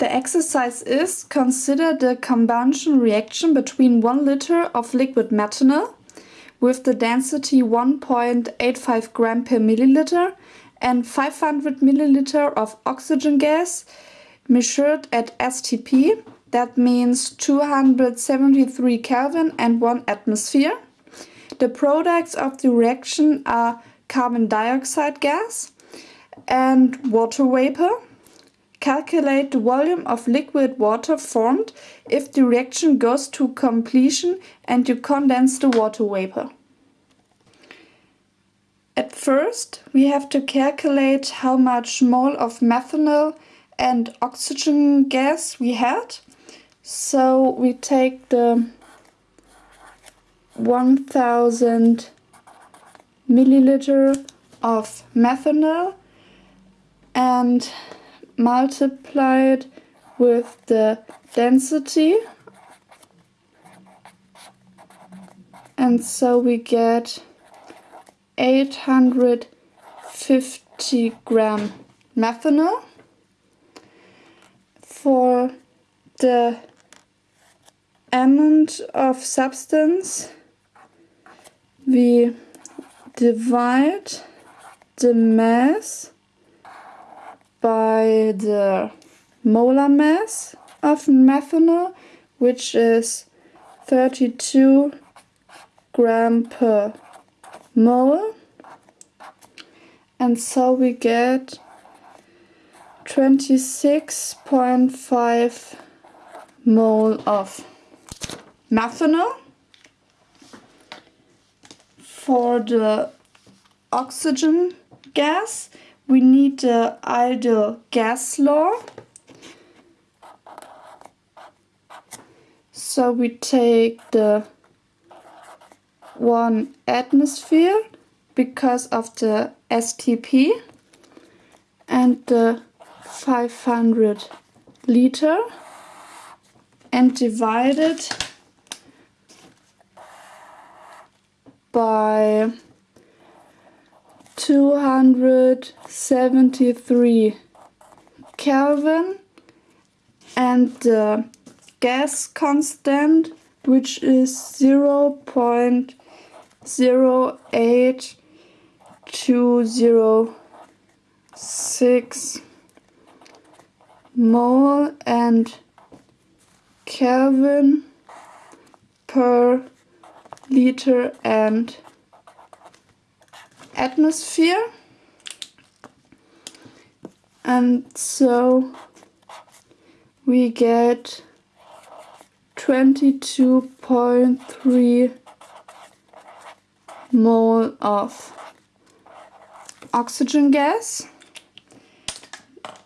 The exercise is consider the combustion reaction between 1 liter of liquid methanol with the density 1.85 gram per milliliter and 500 milliliter of oxygen gas measured at STP, that means 273 Kelvin and 1 atmosphere. The products of the reaction are carbon dioxide gas and water vapor. Calculate the volume of liquid water formed if the reaction goes to completion and you condense the water vapor. At first, we have to calculate how much mole of methanol and oxygen gas we had. So we take the 1000 milliliter of methanol and multiply it with the density. And so we get 850 gram methanol for the amount of substance we divide the mass by the molar mass of methanol, which is 32 gram per mole. And so we get 26.5 mole of methanol. For the oxygen gas, we need the ideal gas law. So we take the one atmosphere because of the STP and the 500 liter and divide it by 273 Kelvin and the gas constant which is 0 0.08206 mole and Kelvin per liter and atmosphere and so we get 22.3 mole of oxygen gas.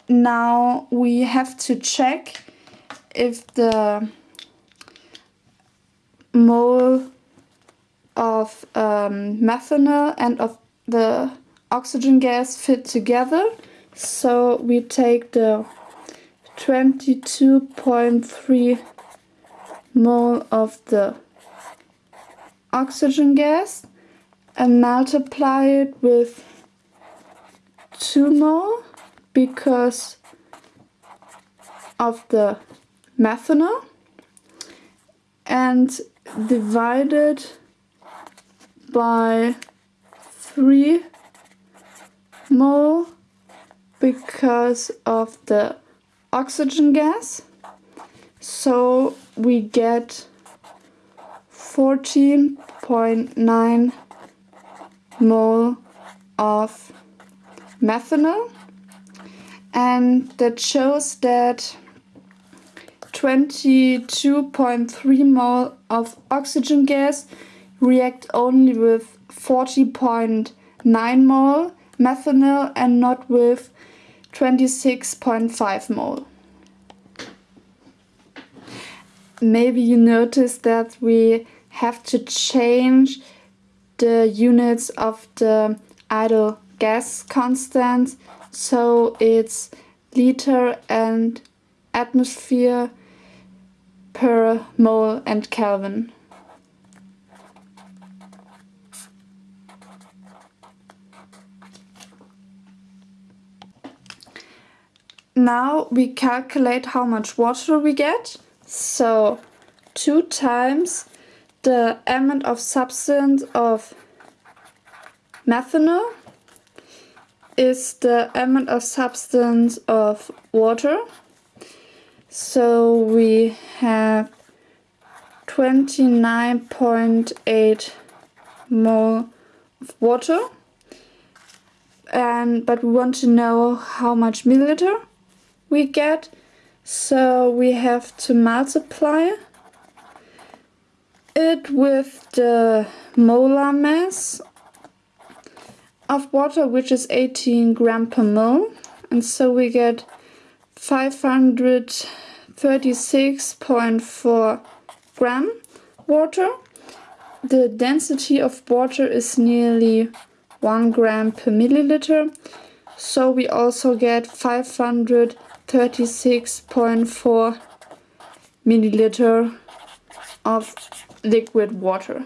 Now we have to check if the mole of um, methanol and of the oxygen gas fit together. So we take the 22.3 mole of the oxygen gas and multiply it with 2 mole because of the methanol and divide it by 3 mole because of the oxygen gas. So we get 14.9 mole of methanol and that shows that 22.3 mole of oxygen gas react only with 40.9 mole methanol and not with 26.5 mole. Maybe you noticed that we have to change the units of the ideal gas constant so it's liter and atmosphere per mole and Kelvin. Now we calculate how much water we get. So 2 times the amount of substance of methanol is the amount of substance of water. So we have 29.8 mole of water and but we want to know how much milliliter we get. So we have to multiply it with the molar mass of water which is 18 gram per mole. And so we get 536.4 gram water. The density of water is nearly 1 gram per milliliter. So we also get 536.4 milliliter of liquid water